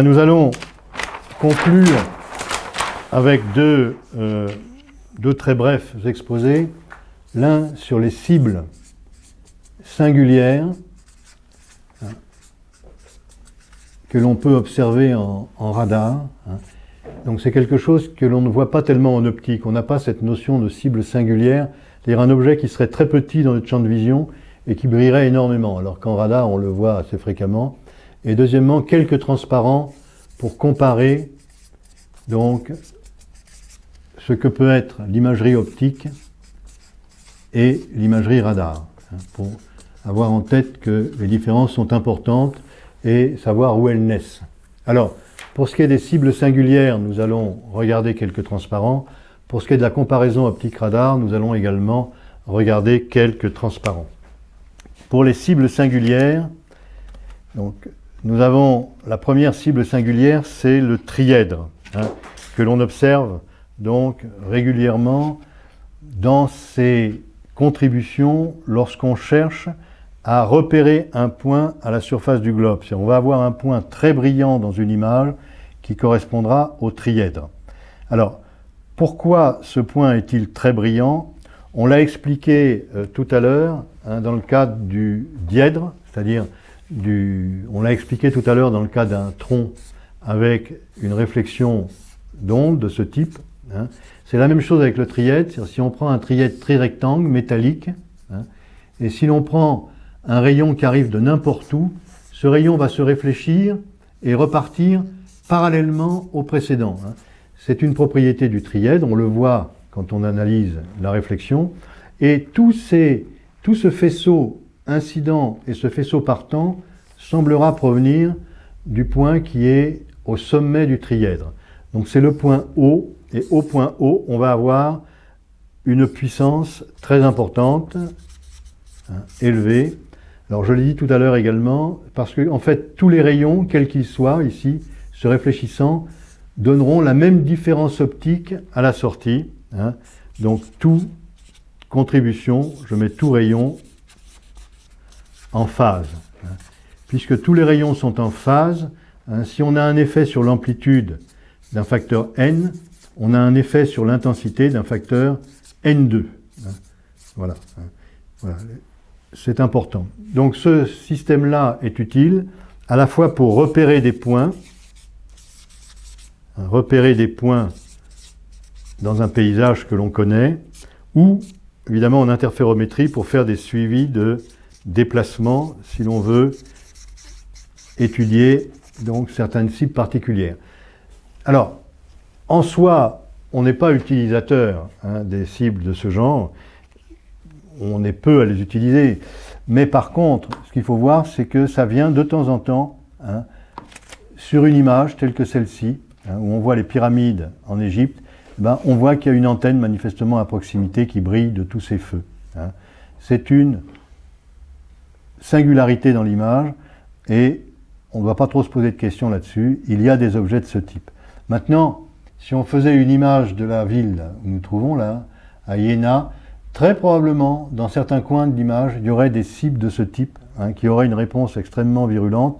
Nous allons conclure avec deux, euh, deux très brefs exposés. L'un sur les cibles singulières hein, que l'on peut observer en, radar. Hein. Donc c'est quelque chose que l'on ne voit pas tellement en optique. On n'a pas cette notion de cible singulière, c'est-à-dire un objet qui serait très petit dans notre champ de vision et qui brillerait énormément, alors qu'en radar on le voit assez fréquemment. Et deuxièmement, quelques transparents pour comparer donc ce que peut être l'imagerie optique et l'imagerie radar, hein, pour avoir en tête que les différences sont importantes et savoir où elles naissent. Alors, pour ce qui est des cibles singulières, nous allons regarder quelques transparents. Pour ce qui est de la comparaison optique-radar, nous allons également regarder quelques transparents. Pour les cibles singulières, donc, nous avons la première cible singulière, c'est le trièdre, hein, que l'on observe donc régulièrement dans ses contributions lorsqu'on cherche à repérer un point à la surface du globe. On va avoir un point très brillant dans une image qui correspondra au trièdre. Alors, pourquoi ce point est-il très brillant? On l'a expliqué euh, tout à l'heure hein, dans le cadre du dièdre, c'est-à-dire On l'a expliqué tout à l'heure dans le cas d'un tronc avec une réflexion d'onde de ce type. Hein. C'est la même chose avec le trièdre, si on prend un trièdre trirectangle métallique, hein, et si l'on prend un rayon qui arrive de n'importe où, ce rayon va se réfléchir et repartir parallèlement au précédent. Hein. C'est une propriété du trièdre, on le voit quand on analyse la réflexion, et tout ce faisceau incident et ce faisceau partant semblera provenir du point qui est au sommet du trièdre. Donc c'est le point O, et au point O, on va avoir une puissance très importante, hein, élevée, alors je l'ai dit tout à l'heure également, parce que en fait tous les rayons, quels qu'ils soient ici, se réfléchissant, donneront la même différence optique à la sortie. Hein. Donc tout contribution, je mets tout rayon en phase. Hein. Puisque tous les rayons sont en phase, hein, si on a un effet sur l'amplitude d'un facteur n, on a un effet sur l'intensité d'un facteur n2. Voilà. voilà c'est important. Donc ce système-là est utile à la fois pour repérer des points, hein, repérer des points dans un paysage que l'on connaît, ou évidemment en interférométrie pour faire des suivis de déplacement si l'on veut étudier donc certaines cibles particulières. Alors, en soi, on n'est pas utilisateur hein, des cibles de ce genre, on est peu à les utiliser. Mais par contre, ce qu'il faut voir, c'est que ça vient de temps en temps hein, sur une image telle que celle-ci, hein, où on voit les pyramides en Égypte, ben, on voit qu'il y a une antenne manifestement à proximité qui brille de tous ces feux. C'est une singularité dans l'image et on ne doit pas trop se poser de questions là-dessus. Il y a des objets de ce type. Maintenant, si on faisait une image de la ville où nous trouvons là, à Iéna, Très probablement, dans certains coins de l'image, il y aurait des cibles de ce type, hein, qui auraient une réponse extrêmement virulente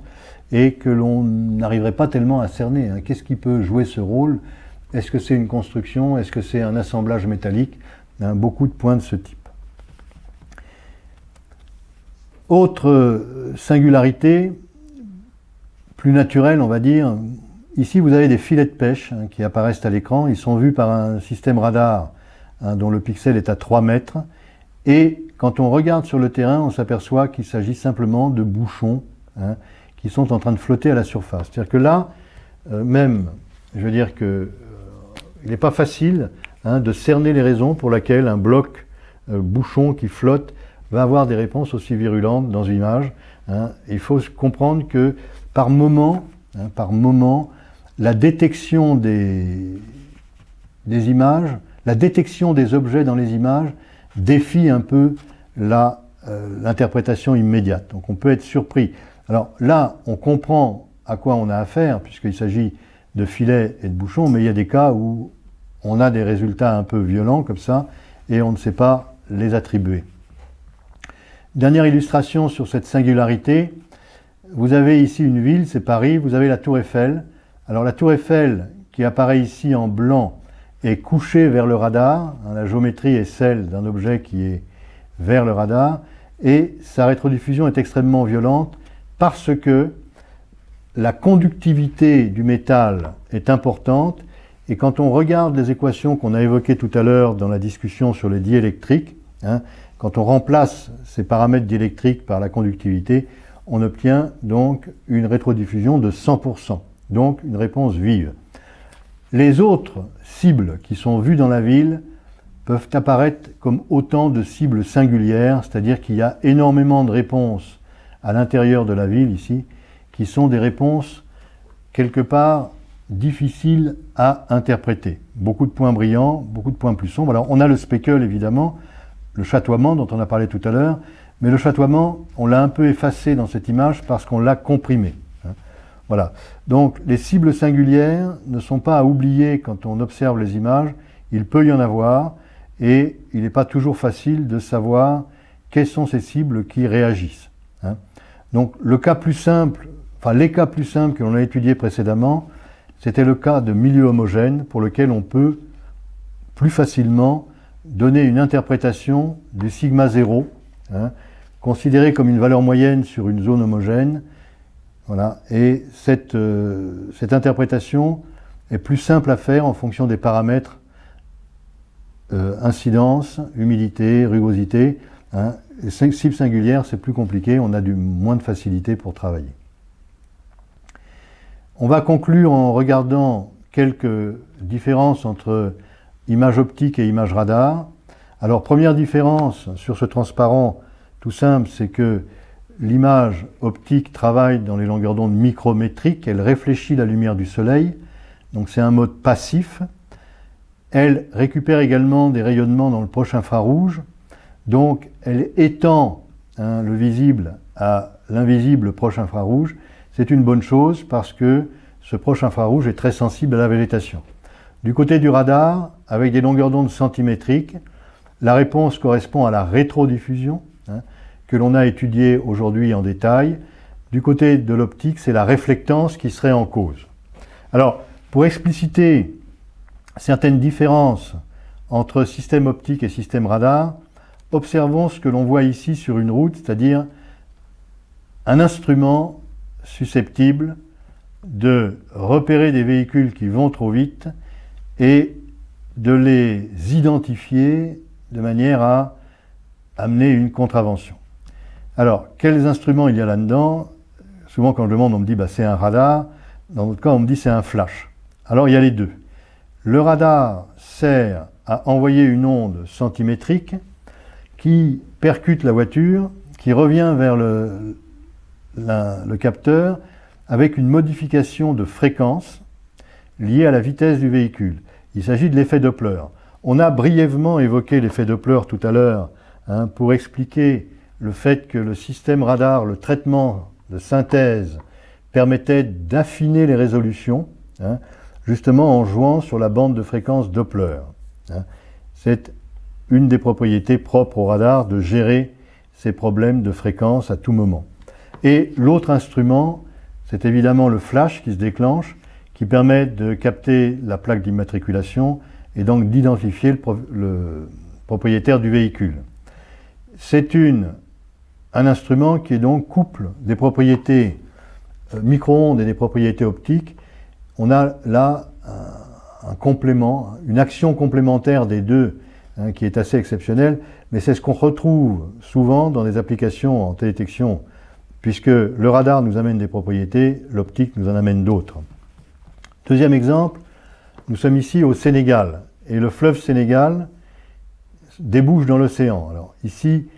et que l'on n'arriverait pas tellement à cerner. Hein. Qu'est-ce qui peut jouer ce rôle? Est-ce que c'est une construction? Est-ce que c'est un assemblage métallique? Hein, Beaucoup de points de ce type. Autre euh, singularité, plus naturelle on va dire, ici vous avez des filets de pêche qui apparaissent à l'écran, ils sont vus par un système radar Hein, dont le pixel est à 3 mètres. Et quand on regarde sur le terrain, on s'aperçoit qu'il s'agit simplement de bouchons hein, qui sont en train de flotter à la surface. C'est-à-dire que là, euh, même, je veux dire que euh, il n'est pas facile hein, de cerner les raisons pour lesquelles un bloc bouchon qui flotte va avoir des réponses aussi virulentes dans une image. Il faut comprendre que par moment, par moment, la détection des, des images la détection des objets dans les images défie un peu euh, l'interprétation immédiate. Donc on peut être surpris. Alors là, on comprend à quoi on a affaire, puisqu'il s'agit de filets et de bouchons, mais il y a des cas où on a des résultats un peu violents comme ça, et on ne sait pas les attribuer. Dernière illustration sur cette singularité, vous avez ici une ville, c'est Paris, vous avez la tour Eiffel. Alors la tour Eiffel, qui apparaît ici en blanc, est couchée vers le radar. Hein, la géométrie est celle d'un objet qui est vers le radar. Et sa rétrodiffusion est extrêmement violente parce que la conductivité du métal est importante. Et quand on regarde les équations qu'on a évoquées tout à l'heure dans la discussion sur les diélectriques, quand on remplace ces paramètres diélectriques par la conductivité, on obtient donc une rétrodiffusion de 100%, donc une réponse vive. Les autres cibles qui sont vues dans la ville peuvent apparaître comme autant de cibles singulières, c'est-à-dire qu'il y a énormément de réponses à l'intérieur de la ville ici, qui sont des réponses quelque part difficiles à interpréter. Beaucoup de points brillants, beaucoup de points plus sombres. Alors on a le speckle évidemment, le chatoiement dont on a parlé tout à l'heure, mais le chatoiement, on l'a un peu effacé dans cette image parce qu'on l'a comprimé. Hein. Voilà. Donc les cibles singulières ne sont pas à oublier quand on observe les images. Il peut y en avoir et il n'est pas toujours facile de savoir quelles sont ces cibles qui réagissent. Hein. Donc le cas plus simple, enfin les cas plus simples que l'on a étudiés précédemment, c'était le cas de milieu homogène pour lequel on peut plus facilement donner une interprétation du sigma 0, hein, considéré comme une valeur moyenne sur une zone homogène. Voilà, et cette, euh, cette interprétation est plus simple à faire en fonction des paramètres euh, incidence, humidité, rugosité. Hein. Les cibles singulières, c'est plus compliqué, on a du moins de facilité pour travailler. On va conclure en regardant quelques différences entre image optique et image radar. Alors, première différence sur ce transparent, tout simple, c'est que l'image optique travaille dans les longueurs d'onde micrométriques, elle réfléchit la lumière du soleil, donc c'est un mode passif. Elle récupère également des rayonnements dans le proche infrarouge, donc elle étend hein, le visible à l'invisible proche infrarouge. C'est une bonne chose parce que ce proche infrarouge est très sensible à la végétation. Du côté du radar, avec des longueurs d'onde centimétriques, la réponse correspond à la rétrodiffusion, hein, que l'on a étudiée aujourd'hui en détail. Du côté de l'optique, c'est la réflectance qui serait en cause. Alors, pour expliciter certaines différences entre système optique et système radar, observons ce que l'on voit ici sur une route, c'est-à-dire un instrument susceptible de repérer des véhicules qui vont trop vite et de les identifier de manière à amener une contravention. Alors, quels instruments il y a là-dedans? Souvent quand je demande, on me dit bah, c'est un radar. Dans notre cas, on me dit c'est un flash. Alors, il y a les deux. Le radar sert à envoyer une onde centimétrique qui percute la voiture, qui revient vers le capteur avec une modification de fréquence liée à la vitesse du véhicule. Il s'agit de l'effet Doppler. On a brièvement évoqué l'effet Doppler tout à l'heure hein, pour expliquer le fait que le système radar, le traitement de synthèse, permettait d'affiner les résolutions, hein, justement en jouant sur la bande de fréquence Doppler. Hein. C'est une des propriétés propres au radar de gérer ces problèmes de fréquence à tout moment. Et l'autre instrument, c'est évidemment le flash qui se déclenche, qui permet de capter la plaque d'immatriculation et donc d'identifier le, propriétaire du véhicule. C'est un instrument qui donc couple des propriétés euh, micro-ondes et des propriétés optiques. On a là un, complément, une action complémentaire des deux hein, qui est assez exceptionnelle, mais c'est ce qu'on retrouve souvent dans des applications en télétection, puisque le radar nous amène des propriétés, l'optique nous en amène d'autres. Deuxième exemple, nous sommes ici au Sénégal et le fleuve Sénégal débouche dans l'océan. Alors ici,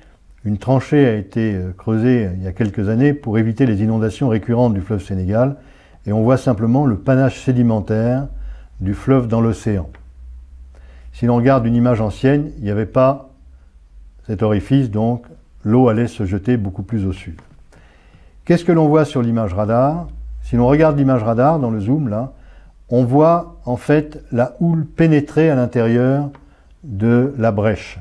une tranchée a été euh, creusée il y a quelques années pour éviter les inondations récurrentes du fleuve Sénégal et on voit simplement le panache sédimentaire du fleuve dans l'océan. Si l'on regarde une image ancienne, il n'y avait pas cet orifice, donc l'eau allait se jeter beaucoup plus au sud. Qu'est-ce que l'on voit sur l'image radar? Si l'on regarde l'image radar dans le zoom là, on voit en fait la houle pénétrer à l'intérieur de la brèche.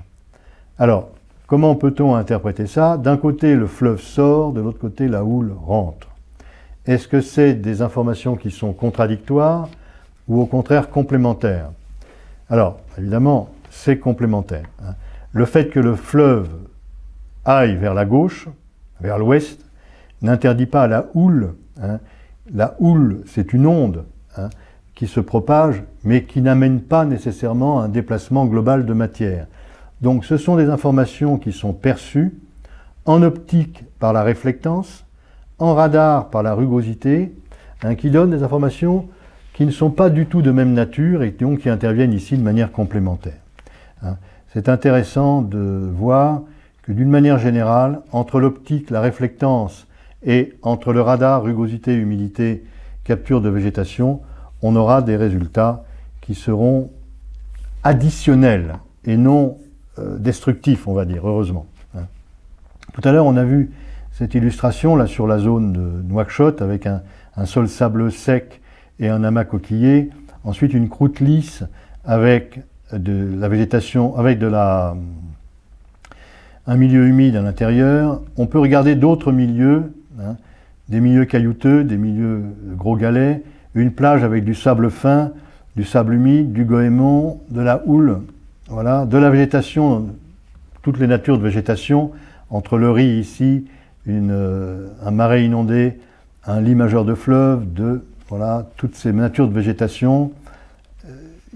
Alors, comment peut-on interpréter ça? D'un côté, le fleuve sort, de l'autre côté, la houle rentre. Est-ce que c'est des informations qui sont contradictoires ou au contraire complémentaires? Alors, évidemment, c'est complémentaire. Hein. Le fait que le fleuve aille vers la gauche, vers l'ouest, n'interdit pas la houle. Hein. La houle, c'est une onde hein, qui se propage, mais qui n'amène pas nécessairement un déplacement global de matière. Donc ce sont des informations qui sont perçues en optique par la réflectance, en radar par la rugosité, hein, qui donnent des informations qui ne sont pas du tout de même nature et donc qui interviennent ici de manière complémentaire. C'est intéressant de voir que d'une manière générale, entre l'optique, la réflectance et entre le radar, rugosité, humidité, capture de végétation, on aura des résultats qui seront additionnels et non euh, destructifs, on va dire, heureusement. Hein. Tout à l'heure, on a vu cette illustration là sur la zone de Nouakchott avec un, sol sableux sec et un amas coquillé, ensuite une croûte lisse avec de la végétation, avec de la, un milieu humide à l'intérieur. On peut regarder d'autres milieux Hein. des milieux caillouteux, des milieux gros galets, une plage avec du sable fin, du sable humide, du goémon, de la houle, voilà, de la végétation, toutes les natures de végétation, entre le riz ici, euh, un marais inondé, un lit majeur de fleuve, voilà, toutes ces natures de végétation, euh,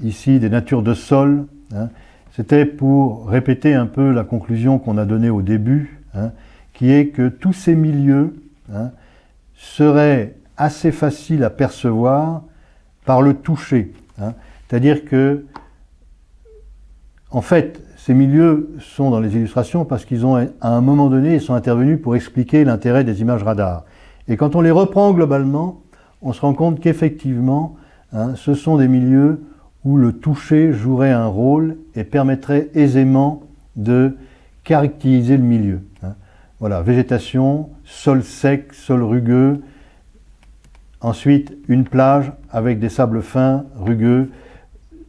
ici des natures de sol. Hein. C'était pour répéter un peu la conclusion qu'on a donnée au début, hein, qui est que tous ces milieux Hein, serait assez facile à percevoir par le toucher. Hein. C'est-à-dire que, en fait, ces milieux sont dans les illustrations parce qu'ils ont, à un moment donné, ils sont intervenus pour expliquer l'intérêt des images radar. Et quand on les reprend globalement, on se rend compte qu'effectivement, hein, ce sont des milieux où le toucher jouerait un rôle et permettrait aisément de caractériser le milieu. Voilà, végétation, sol sec, sol rugueux. Ensuite, une plage avec des sables fins, rugueux,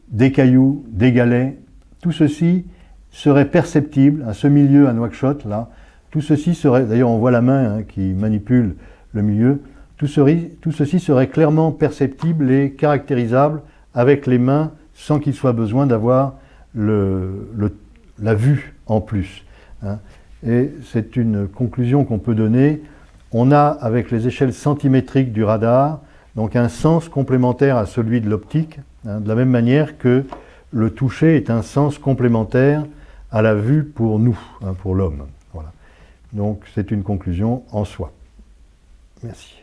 des cailloux, des galets. Tout ceci serait perceptible à ce milieu à Nouakchott, là. Tout ceci serait, d'ailleurs on voit la main hein, qui manipule le milieu, tout, ceci serait clairement perceptible et caractérisable avec les mains sans qu'il soit besoin d'avoir la vue en plus. Hein et c'est une conclusion qu'on peut donner. On a, avec les échelles centimétriques du radar, donc un sens complémentaire à celui de l'optique, hein, de la même manière que le toucher est un sens complémentaire à la vue pour nous, hein, pour l'homme. Voilà. Donc c'est une conclusion en soi. Merci.